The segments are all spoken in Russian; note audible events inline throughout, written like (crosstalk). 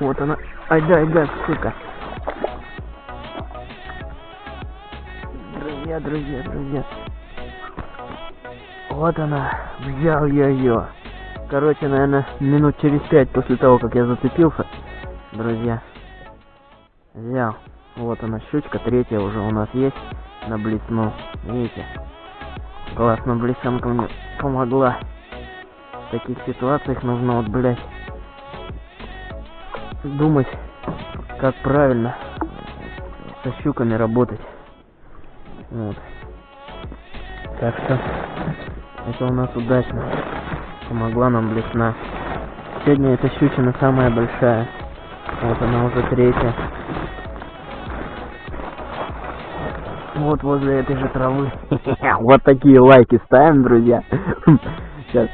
Вот она. Ай да, ай да, сука. Друзья, друзья, друзья. Вот она. Взял я ее. Короче, наверное, минут через пять после того, как я зацепился, друзья, взял. Вот она, щучка, третья уже у нас есть на блесну. Видите? Классно, блесенка мне помогла. В таких ситуациях нужно вот, блядь, думать, как правильно со щуками работать. Вот. Так что это у нас удачно. Помогла нам блесна. Сегодня эта щучина самая большая. Вот она уже третья. Вот возле этой же травы. (laughs) Вот такие лайки ставим, друзья. (laughs) Сейчас.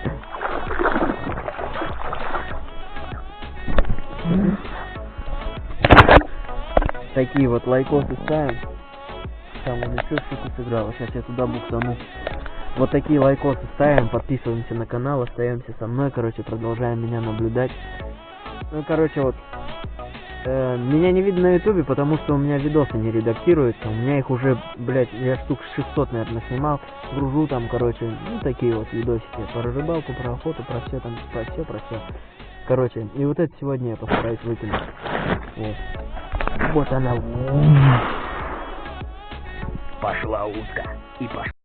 Такие вот лайкосы ставим. Там он еще что-то сыграл. Сейчас я туда буксану. Вот такие лайкосы ставим, подписываемся на канал, остаемся со мной, короче, продолжаем меня наблюдать. Ну, короче, вот, э, меня не видно на ютубе, потому что у меня видосы не редактируются, у меня их уже, блядь, я штук 600, наверное, снимал, гружу там, короче, ну, такие вот видосики, про рыбалку, про охоту, про все там, про все, про все. Короче, и вот это сегодня я постараюсь выкинуть. Вот. Вот она. Пошла утка и пошла.